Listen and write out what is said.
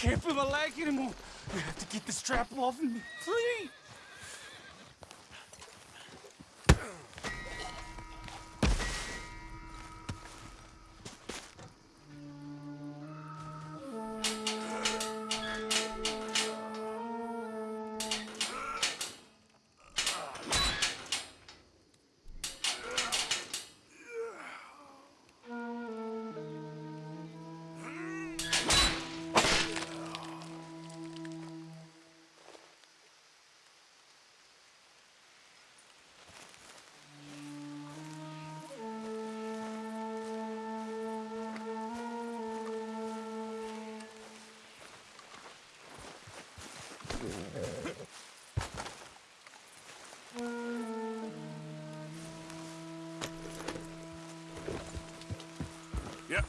can't feel my leg anymore. You have to get the strap off of me. Please. Yep.